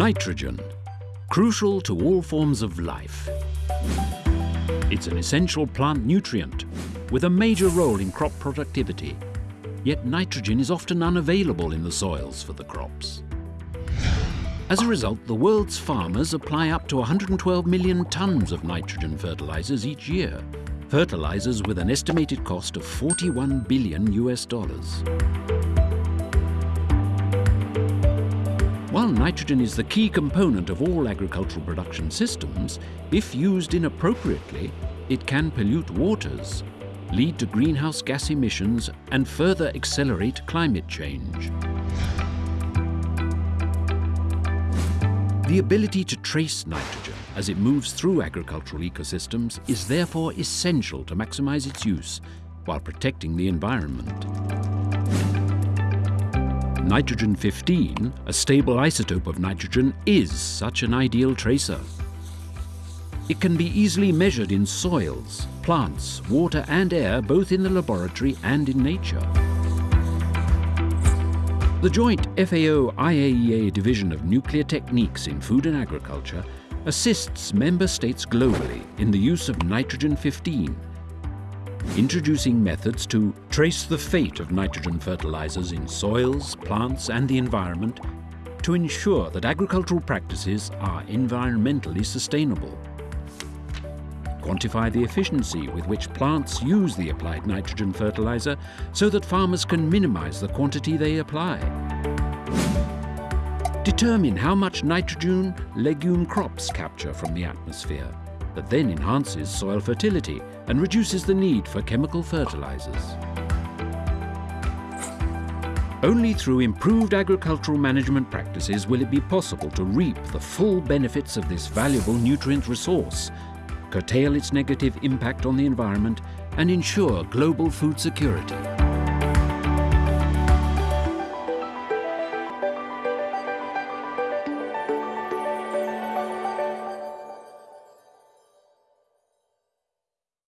Nitrogen, crucial to all forms of life. It's an essential plant nutrient with a major role in crop productivity. Yet nitrogen is often unavailable in the soils for the crops. As a result, the world's farmers apply up to 112 million tons of nitrogen fertilizers each year. Fertilizers with an estimated cost of 41 billion US dollars. Nitrogen is the key component of all agricultural production systems, if used inappropriately, it can pollute waters, lead to greenhouse gas emissions and further accelerate climate change. The ability to trace nitrogen as it moves through agricultural ecosystems is therefore essential to maximize its use while protecting the environment. Nitrogen-15, a stable isotope of nitrogen, is such an ideal tracer. It can be easily measured in soils, plants, water and air, both in the laboratory and in nature. The joint FAO-IAEA Division of Nuclear Techniques in Food and Agriculture assists member states globally in the use of nitrogen-15 introducing methods to trace the fate of nitrogen fertilizers in soils, plants and the environment to ensure that agricultural practices are environmentally sustainable. Quantify the efficiency with which plants use the applied nitrogen fertilizer so that farmers can minimize the quantity they apply. Determine how much nitrogen legume crops capture from the atmosphere that then enhances soil fertility and reduces the need for chemical fertilizers. Only through improved agricultural management practices will it be possible to reap the full benefits of this valuable nutrient resource, curtail its negative impact on the environment and ensure global food security.